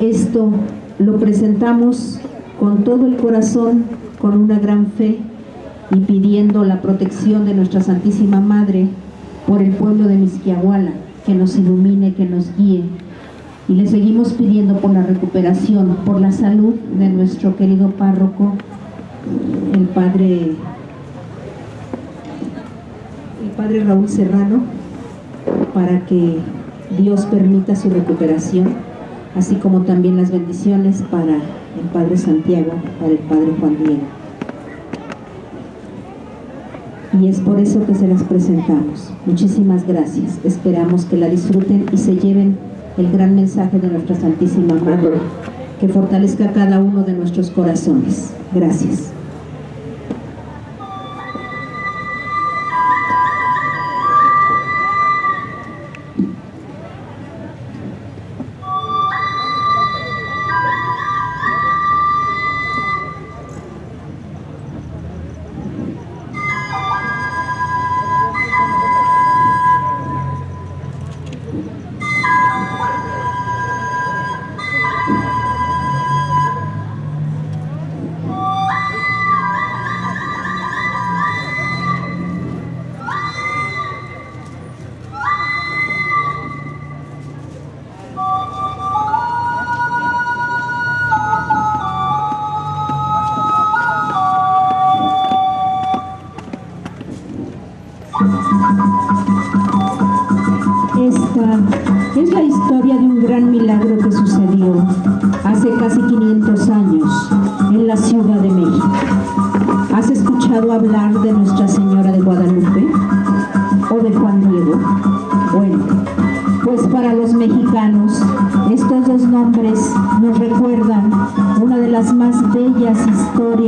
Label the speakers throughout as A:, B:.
A: Esto lo presentamos con todo el corazón, con una gran fe y pidiendo la protección de nuestra Santísima Madre por el pueblo de Misquiahuala, que nos ilumine, que nos guíe. Y le seguimos pidiendo por la recuperación, por la salud de nuestro querido párroco, el Padre, el Padre Raúl Serrano, para que Dios permita su recuperación, así como también las bendiciones para el Padre Santiago, para el Padre Juan Diego. Y es por eso que se las presentamos. Muchísimas gracias. Esperamos que la disfruten y se lleven el gran mensaje de nuestra Santísima Madre, que fortalezca cada uno de nuestros corazones. Gracias.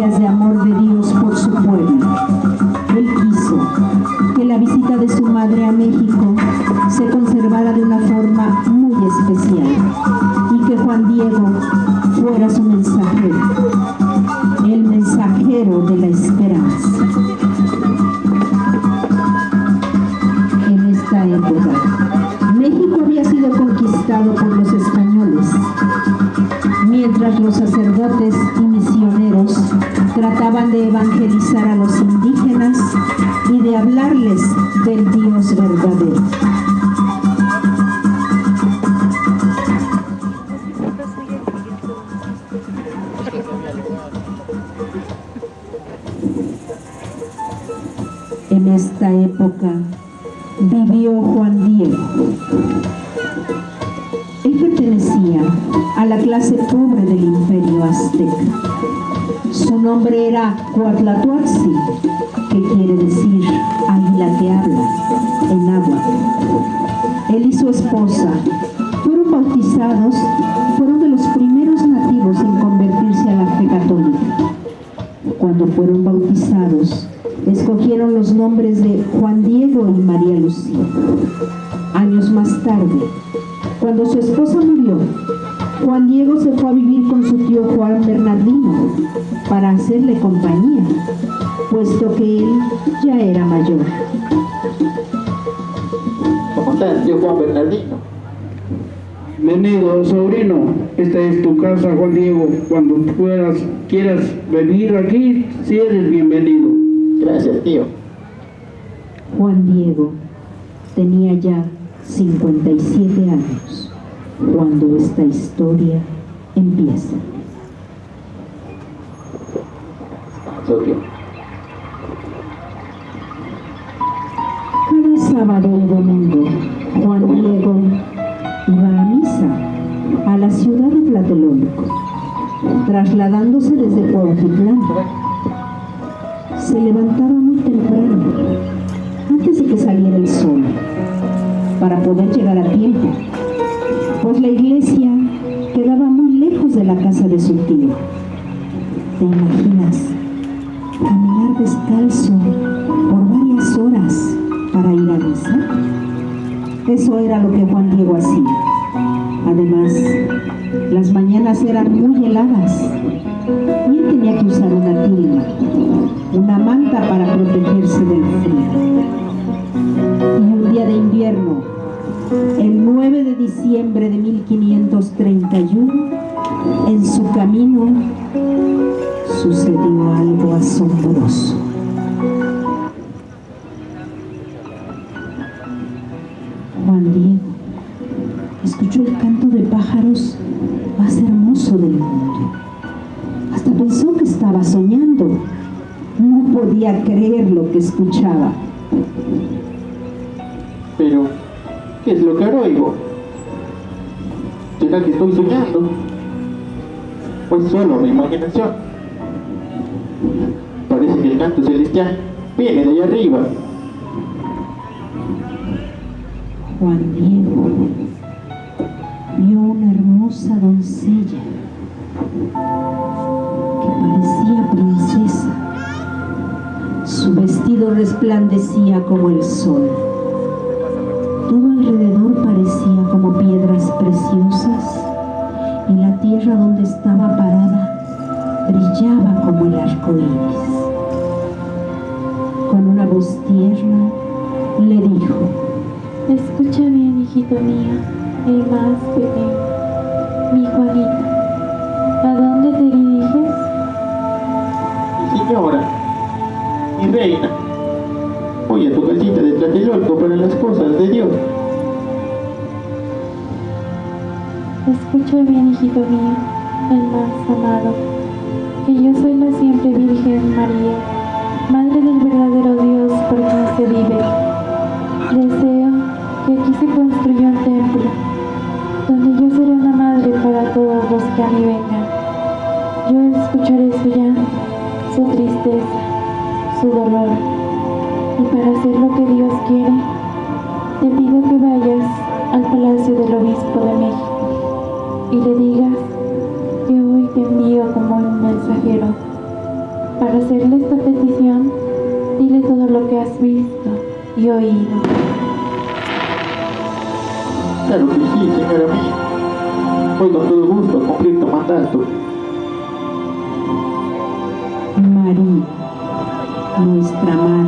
A: Historias de amor En esta época vivió Juan Diego. Él pertenecía a la clase pobre del imperio azteca. Su nombre era Coatlatuaxi, que quiere decir águila que habla en agua. Él y su esposa fueron bautizados, fueron de los primeros nativos en convertirse a la fe católica. Cuando fueron bautizados, escogieron los nombres de Juan Diego y María Lucía. Años más tarde, cuando su esposa murió, Juan Diego se fue a vivir con su tío Juan Bernardino para hacerle compañía, puesto que él ya era mayor.
B: ¿Cómo está tío Juan Bernardino?
C: Bienvenido, sobrino. Esta es tu casa, Juan Diego. Cuando puedas, quieras venir aquí, si eres bienvenido.
B: Gracias, tío.
A: Juan Diego tenía ya 57 años cuando esta historia empieza. Cada sábado y domingo, Juan Diego iba a misa a la ciudad de Tlatelolco, trasladándose desde Cuautitlán. Se levantaba muy temprano, antes de que saliera el sol, para poder llegar a tiempo, pues la iglesia quedaba muy lejos de la casa de su tío. ¿Te imaginas? Caminar descalzo por varias horas para ir a misa. Eso era lo que Juan Diego hacía. Además, las mañanas eran muy heladas y tenía que usar una tienda, una manta para protegerse del frío. Y un día de invierno, el 9 de diciembre de 1531, en su camino sucedió algo asombroso. Juan Diego escuchó el canto de pájaros más hermoso del mundo. No podía creer lo que escuchaba.
B: Pero, ¿qué es lo que ahora oigo? ¿Será que estoy soñando? Pues solo mi imaginación. Parece que el canto celestial viene de allá arriba.
A: Juan Diego vio una hermosa doncella resplandecía como el sol. Todo alrededor parecía como piedras preciosas y la tierra donde estaba parada brillaba como el arco iris. Con una voz tierna le dijo,
D: Escucha bien, hijito mío, el más pequeño,
B: las cosas de Dios.
D: Escucha bien, hijito mío, el más amado, que yo soy la siempre Virgen María, Madre del verdadero Dios por quien se vive. Deseo que aquí se construya un templo, donde yo seré una madre para todos los que a mí vengan. Yo escucharé su llanto, su tristeza, su dolor, y para hacer lo que Dios quiere, te pido que vayas al palacio del obispo de México y le digas que hoy te envío como un mensajero. Para hacerle esta petición, dile todo lo que has visto y oído.
B: Claro que sí, señora mía. Voy con todo gusto a cumplir tu mandato.
A: María, nuestra Madre,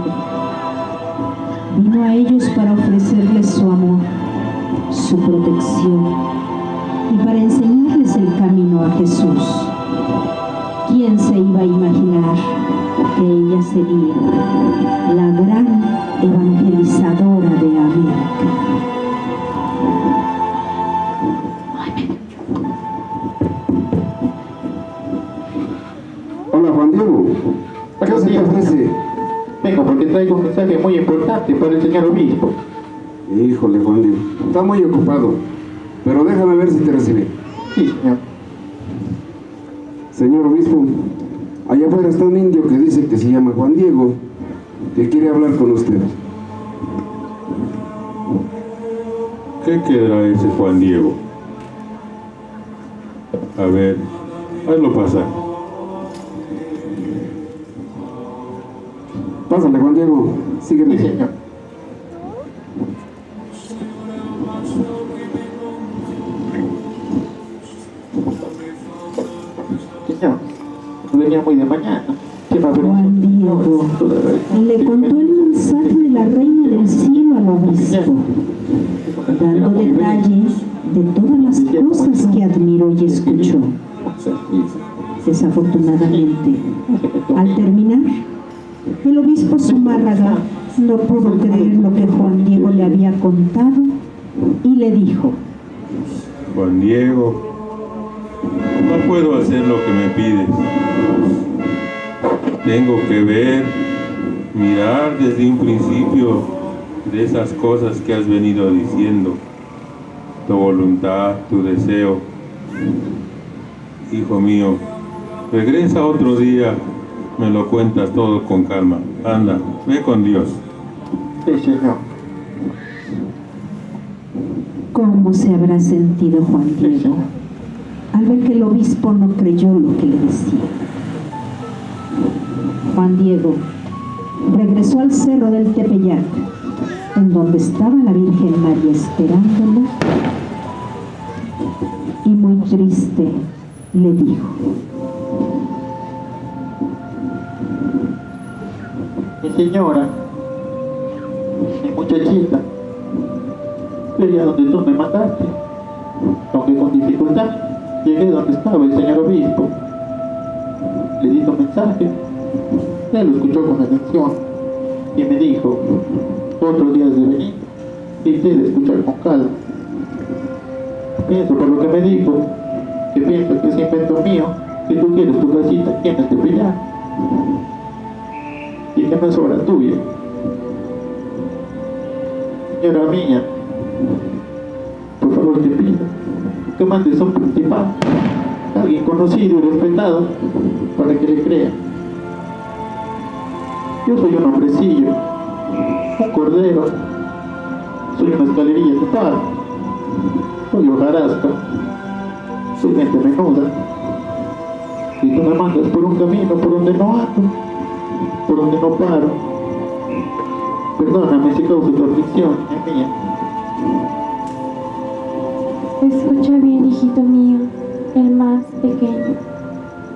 A: imaginar que ella sería la gran evangelizadora de América?
C: Hola Juan Diego, ¿qué se te ofrece?
B: Vengo porque traigo un mensaje muy importante para el señor obispo.
C: Híjole Juan Diego, está muy ocupado, pero déjame ver si te recibe.
B: Sí, señor.
C: Señor obispo, allá afuera está un indio que dice que se llama Juan Diego, que quiere hablar con usted.
E: ¿Qué quedará ese Juan Diego? A ver, hazlo pasar.
C: Pásale Juan Diego,
B: Sí,
C: sígueme.
B: señor. Señor, venía muy de mañana. ¿Qué me
A: Juan Diego le contó el mensaje de la reina del cielo al obispo, dando detalles de todas las cosas que admiró y escuchó. Desafortunadamente, al terminar, el obispo Zumárraga no pudo creer lo que Juan Diego le había contado y le dijo,
E: Juan Diego, no puedo hacer lo que me pides. Tengo que ver, mirar desde un principio de esas cosas que has venido diciendo. Tu voluntad, tu deseo. Hijo mío, regresa otro día, me lo cuentas todo con calma. Anda, ve con Dios.
B: Sí, señor.
A: ¿cómo se habrá sentido Juan Diego al ver que el obispo no creyó lo que le decía? Juan Diego regresó al cerro del Tepeyac, en donde estaba la Virgen María esperándolo, y muy triste le dijo,
B: Mi señora, mi muchachita, llegué a donde tú me mandaste, aunque con dificultad llegué donde estaba el señor obispo. Le di tu mensaje Él lo escuchó con atención y me dijo, otro día de venir y de escuchar con calma. Pienso por lo que me dijo, que pienso que es invento mío, que tú quieres tu casita, tienes que brillar. Y que no es obra tuya. Señora mía, por favor te pido que mandes a un principal, alguien conocido y respetado, para que le crea. Yo soy un hombrecillo, un cordero, soy una escalerilla total, soy hojarasca, soy gente menuda. Y tú me mandas por un camino por donde no ando, por donde no paro. Perdóname si causo tu aflicción, niña mía.
D: Escucha bien, hijito mío, el más pequeño.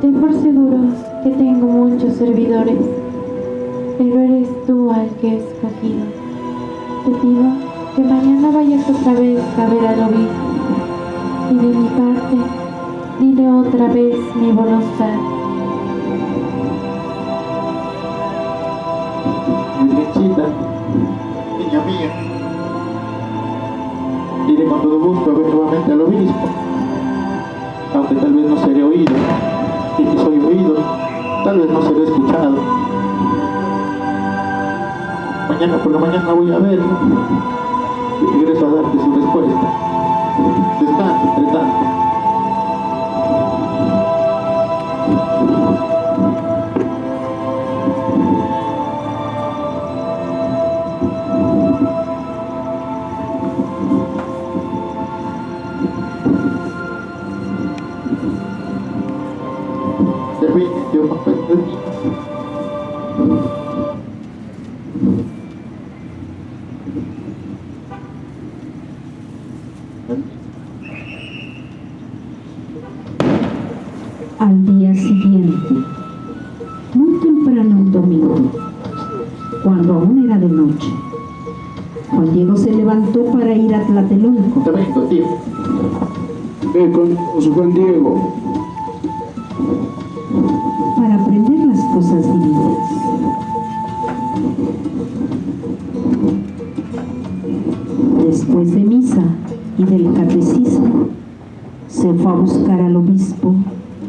D: Ten por seguro que tengo muchos servidores, pero eres tú al que he escogido. Te pido que mañana vayas otra vez a ver al obispo y de mi parte dile otra vez mi voluntad.
B: Niña mía. Todo gusto ver nuevamente al obispo, aunque tal vez no seré oído, y si soy oído, tal vez no seré escuchado. Mañana por la mañana voy a verlo y regreso a darte su respuesta. Descansa, entre tanto.
A: Al día siguiente, muy temprano un domingo, cuando aún era de noche, Juan Diego se levantó para ir a Tlatelolco.
C: Ve con Juan Diego.
A: Para aprender las cosas divinas. Después de misa y del catecismo, se fue a buscar al obispo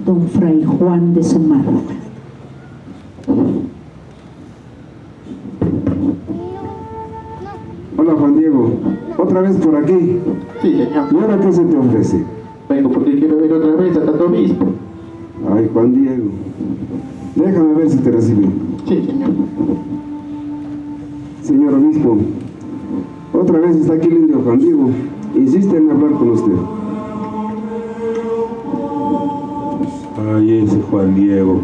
A: don Fray Juan de Zumárraga.
F: Hola Juan Diego, otra vez por aquí.
B: Sí, señor.
F: ¿Y ahora qué se te ofrece?
B: Vengo porque quiero ver otra vez a tanto obispo.
F: Ay, Juan Diego. Déjame ver si te recibe.
B: Sí, señor.
F: Señor obispo, otra vez está aquí el indio Juan Diego. Insiste en hablar con usted.
E: Ay, ese Juan Diego.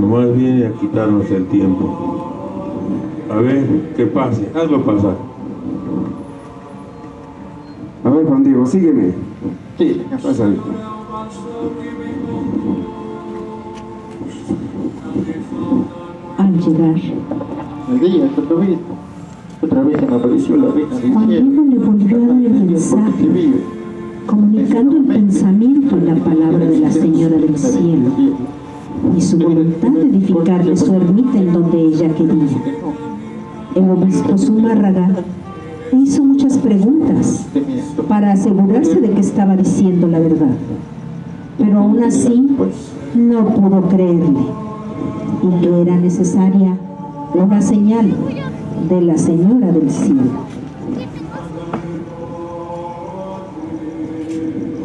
E: Nomás viene a quitarnos el tiempo. A ver, que pase, hazlo pasar.
F: A ver, Juan Diego, sígueme.
B: Sí, señor.
F: Pásale.
B: Obispo. Otra vez apareció la
A: Juan le volvió a dar el mensaje, comunicando el pensamiento y la palabra de la Señora del Cielo. y su voluntad de edificarle su ermita en donde ella quería. El obispo Zumárraga hizo muchas preguntas para asegurarse de que estaba diciendo la verdad, pero aún así no pudo creerle y que era necesaria una señal de la Señora del Cielo.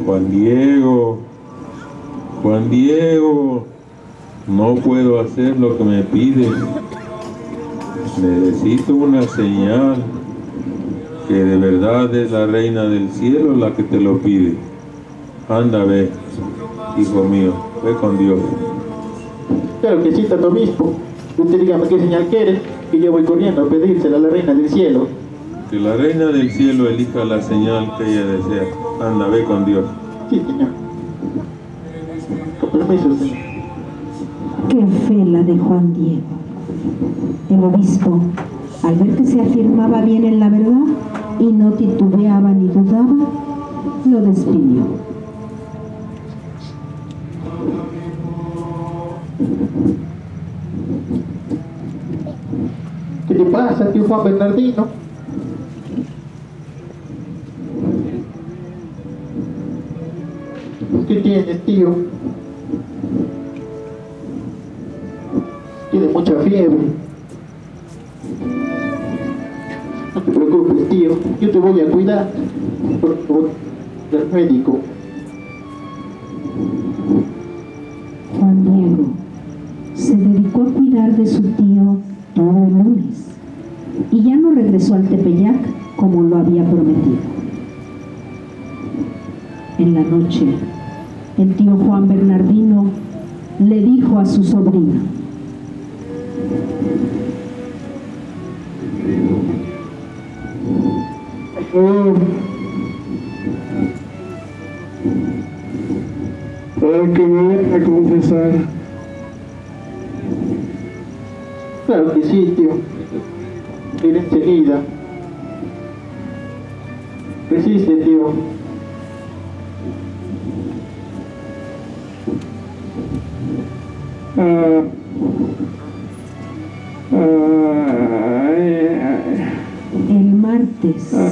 E: Juan Diego, Juan Diego, no puedo hacer lo que me pides. Necesito una señal que de verdad es la reina del cielo la que te lo pide. Anda, ve, hijo mío, ve con Dios.
B: Claro que sí, tanto obispo. Usted dígame qué señal quiere, que yo voy corriendo a pedírsela a la reina del cielo.
E: Que la reina del cielo elija la señal que ella desea. Anda, ve con Dios.
B: Sí, señor. Con permiso, señor.
A: Qué fe la de Juan Diego. El obispo, al ver que se afirmaba bien en la verdad y no titubeaba ni dudaba, lo despidió.
B: Pasa, tío Juan Bernardino? ¿Qué tienes, tío? Tiene mucha fiebre. No te preocupes, tío. Yo te voy a cuidar. Por favor, del médico.
A: Tepeyac como lo había prometido. En la noche, el tío Juan Bernardino le dijo a su sobrino,
C: Oh. Para que me a confesar.
B: Claro que sí, tío. Ir enseguida. Resiste, tío.
C: Ah. Ay.
A: el martes
C: Ah,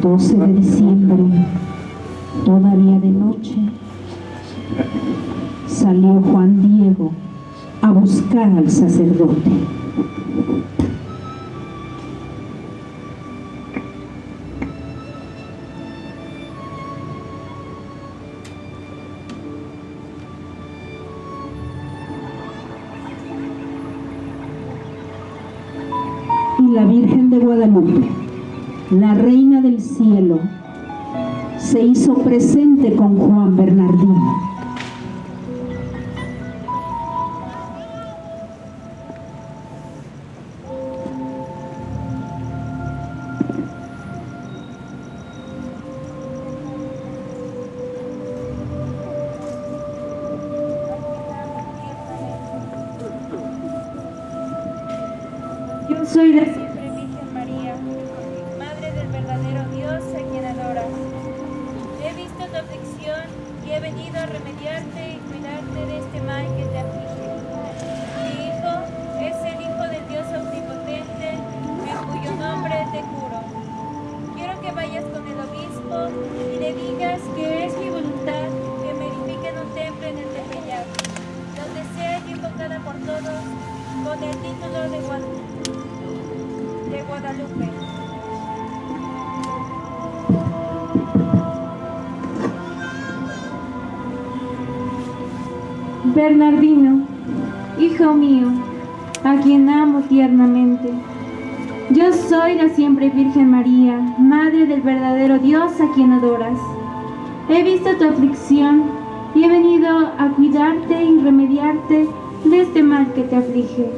A: 12 de diciembre, todavía de noche, salió Juan Diego a buscar al sacerdote. La Reina del Cielo, se hizo presente con Juan Bernardino.
G: Bernardino, hijo mío, a quien amo tiernamente. Yo soy la siempre Virgen María, Madre del verdadero Dios a quien adoras. He visto tu aflicción y he venido a cuidarte y remediarte de este mal que te aflige.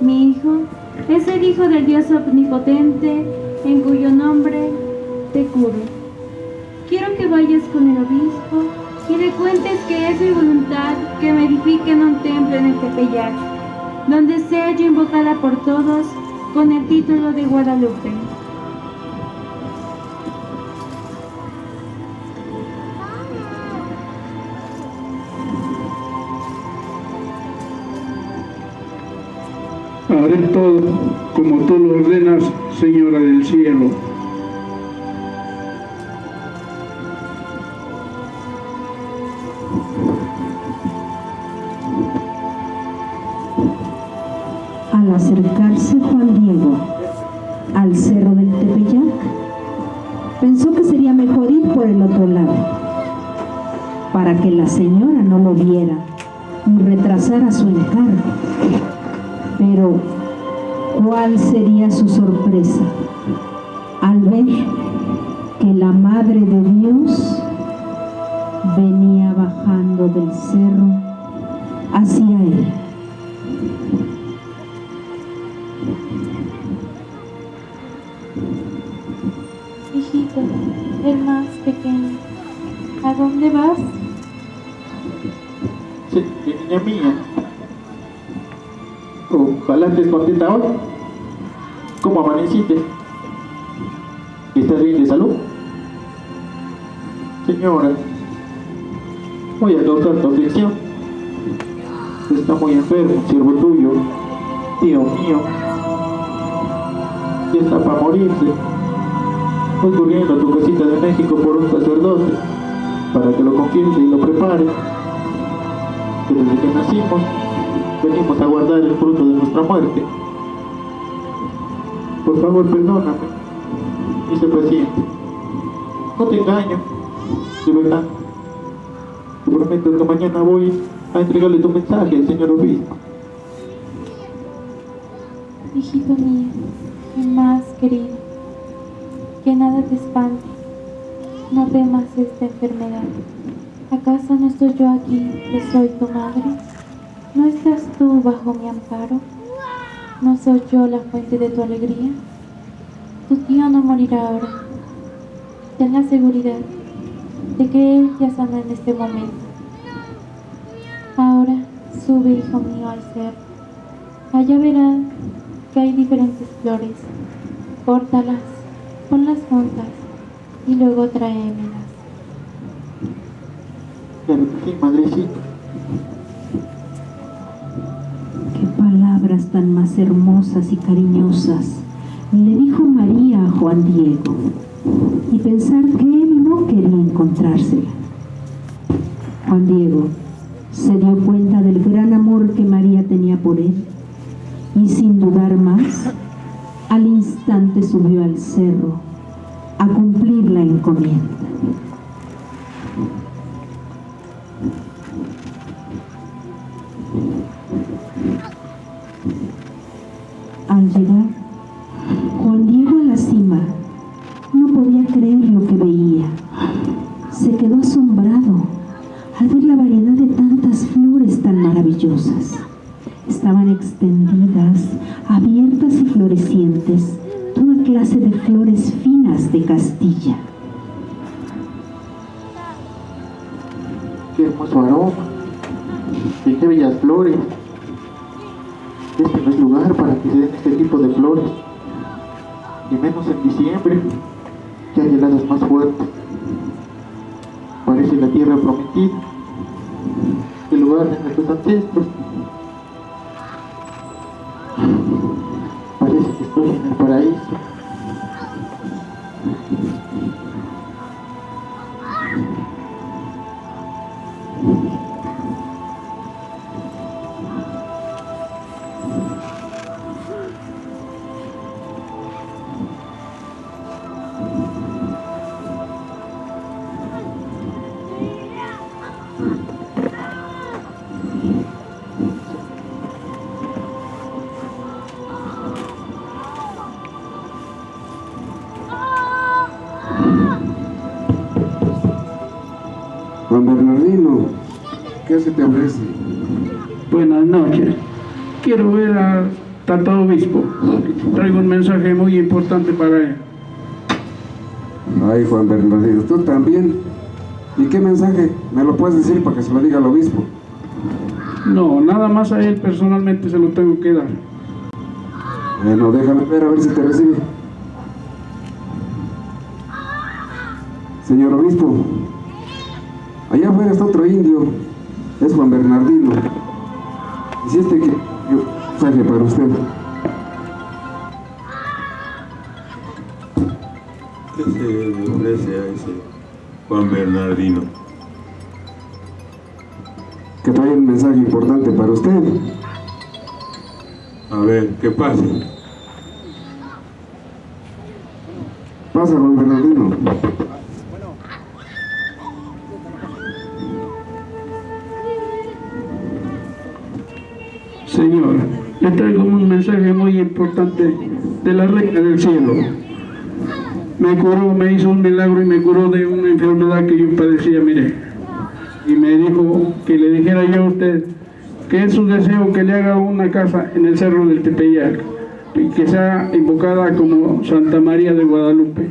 G: Mi hijo es el Hijo del Dios Omnipotente, en cuyo nombre te curo. Quiero que vayas con el obispo y le cuentes que es mi voluntad que me edifiquen un templo en el Tepeyac, donde sea yo invocada por todos con el título de Guadalupe.
C: Haré todo como tú lo ordenas, Señora del cielo.
A: Lo viera y retrasara su encargo. Pero, ¿cuál sería su sorpresa al ver que la Madre de Dios venía bajando del cerro
B: Ojalá estés contenta hoy. ¿Cómo amaneciste? ¿Estás bien de salud? Señora, voy a causar tu aflicción. Está muy enfermo, siervo tuyo. tío mío, ya está para morirse. Voy corriendo a tu casita de México por un sacerdote para que lo confiese y lo prepare. Desde que nacimos venimos a guardar el fruto de nuestra muerte. Por favor, perdóname sé paciente. No te engaño, de verdad. Te prometo que mañana voy a entregarle tu mensaje al señor obispo.
D: Hijito mío, mi más querido, que nada te espante, no temas esta enfermedad. ¿Acaso no estoy yo aquí, que soy tu madre? ¿No estás tú bajo mi amparo? ¿No soy yo la fuente de tu alegría? Tu tío no morirá ahora. Ten la seguridad de que él ya sana en este momento. Ahora sube, hijo mío, al cerro. Allá verás que hay diferentes flores. Córtalas, ponlas juntas y luego tráemelas.
B: Sí.
A: Palabras tan más hermosas y cariñosas le dijo María a Juan Diego y pensar que él no quería encontrársela. Juan Diego se dio cuenta del gran amor que María tenía por él y sin dudar más, al instante subió al cerro a cumplir la encomienda. Juan
F: Bernardino, tú también. ¿Y qué mensaje? ¿Me lo puedes decir para que se lo diga al obispo?
C: No, nada más a él personalmente se lo tengo que dar.
F: Bueno, déjame ver a ver si te recibe. Señor obispo, allá afuera está otro indio, es Juan Bernardino. Este que yo mensaje para usted.
E: Juan Bernardino?
F: que trae un mensaje importante para usted.
E: A ver, ¿qué pasa?
F: Pasa, Juan Bernardino.
C: Señor, le traigo un mensaje muy importante de la Reina del Cielo. Me curó, me hizo un milagro y me curó de una enfermedad que yo padecía, mire. Y me dijo que le dijera yo a usted que es su deseo que le haga una casa en el cerro del Tepeyac y que sea invocada como Santa María de Guadalupe.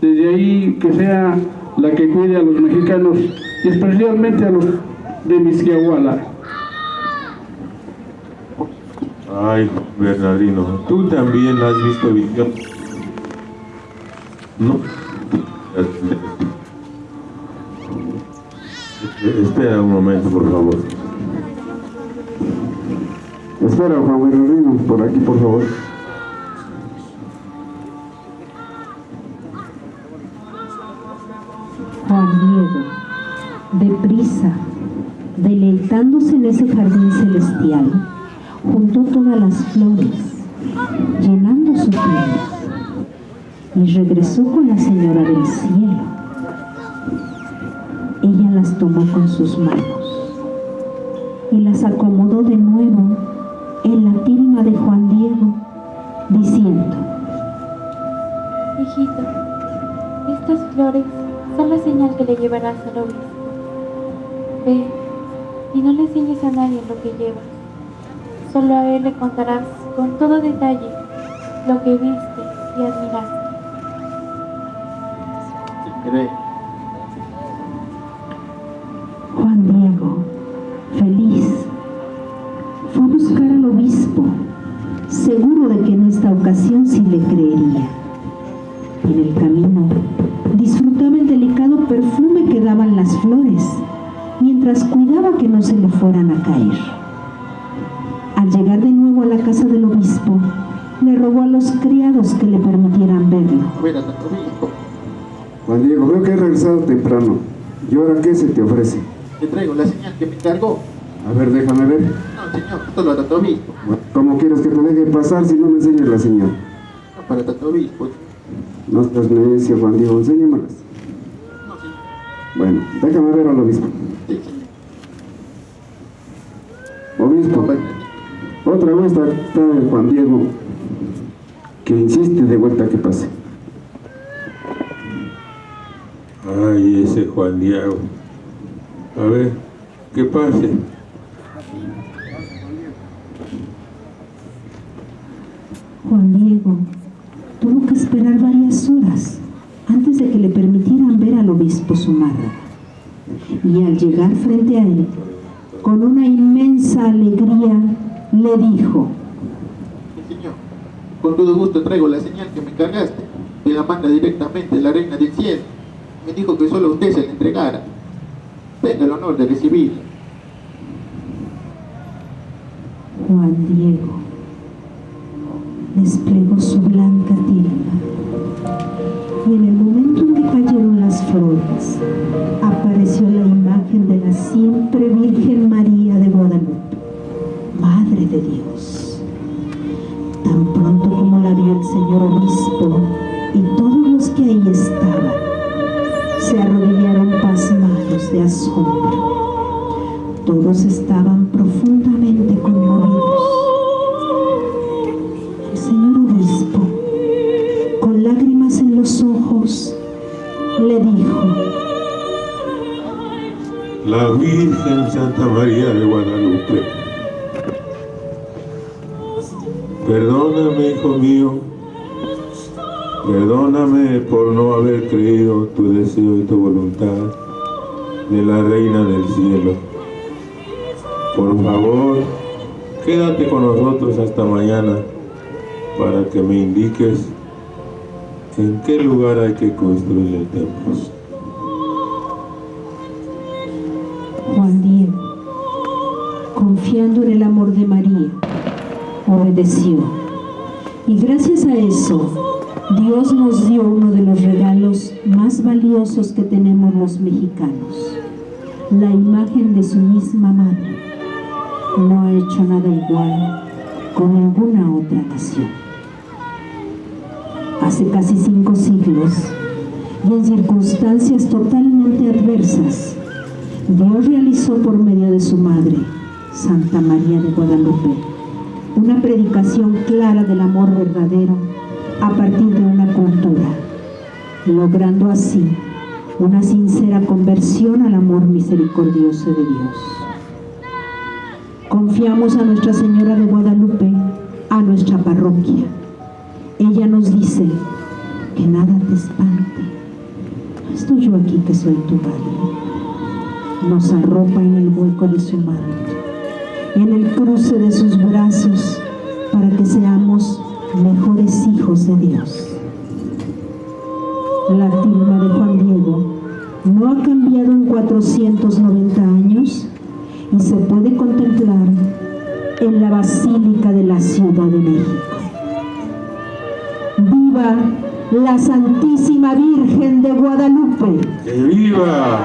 C: Desde ahí que sea la que cuide a los mexicanos y especialmente a los de Misquiahuala.
E: Ay, Bernardino, tú también has visto visión. No. Espera un momento, por favor.
F: Espera, Juan Bernardino, por aquí, por favor.
A: Juan Diego, deprisa, deleitándose en ese jardín celestial, juntó todas las flores, llenando su pleno, y regresó con la señora del cielo. Ella las tomó con sus manos y las acomodó de nuevo en la tilma de Juan Diego, diciendo,
D: Hijito, estas flores son la señal que le llevarás al obispo. Ve y no le enseñes a nadie lo que llevas. Solo a él le contarás con todo detalle lo que viste y admiraste.
A: Juan Diego, feliz, fue a buscar al obispo, seguro de que en esta ocasión sí le creería. En el camino disfrutaba el delicado perfume que daban las flores, mientras cuidaba que no se le fueran a caer.
F: Diego, veo que has regresado temprano. ¿Y ahora qué se te ofrece?
B: Te traigo la señal que me encargó.
F: A ver, déjame ver.
B: No, señor, solo a tanto obispo.
F: ¿Cómo quieres que te deje pasar si no me enseñas la señal?
B: No para tanto obispo.
F: No estás necio, Juan Diego, enséñamelas.
B: No, señor.
F: Bueno, déjame ver al obispo.
B: Sí, señor.
F: Obispo,
B: No,
F: otra vez está, está el Juan Diego, que insiste de vuelta que pase.
E: Ay, ese Juan Diego. A ver, que pase.
A: Juan Diego tuvo que esperar varias horas antes de que le permitieran ver al obispo Zumárraga. Y al llegar frente a él, con una inmensa alegría, le dijo,
B: Sí, señor. Con todo gusto traigo la señal que me encargaste. Me la manda directamente la reina del cielo. Me dijo que solo usted se la entregara. Tenga el honor de recibirla.
A: Juan Diego desplegó su blanca tilma y en el momento en que cayeron las flores apareció la imagen de la siempre Virgen María de Guadalupe, Madre de Dios. Tan pronto como la vio el señor obispo Todos estaban profundamente conmovidos. El señor obispo, con lágrimas en los ojos, le dijo,
E: La Virgen Santa María de Guadalupe. Perdóname, hijo mío. Perdóname por no haber creído tu deseo y tu voluntad de la Reina del Cielo. Por favor, quédate con nosotros hasta mañana para que me indiques en qué lugar hay que construir el templo.
A: Juan Diego, confiando en el amor de María, obedeció. Y gracias a eso, Dios nos dio uno de los regalos más valiosos que tenemos los mexicanos, la imagen de su misma madre. No ha hecho nada igual con ninguna otra nación. Hace casi cinco siglos, y en circunstancias totalmente adversas, Dios realizó por medio de su madre, Santa María de Guadalupe, una predicación clara del amor verdadero a partir de una cultura, logrando así una sincera conversión al amor misericordioso de Dios. Confiamos a Nuestra Señora de Guadalupe, a nuestra parroquia. Ella nos dice que nada te espante. Estoy yo aquí que soy tu madre nos arropa en el hueco de su manto, en el cruce de sus brazos, para que seamos mejores hijos de Dios. La tilma de Juan Diego no ha cambiado en 490 años y se puede contemplar en la Basílica de la Ciudad de México. ¡Viva la Santísima Virgen de Guadalupe!
E: ¡Que viva!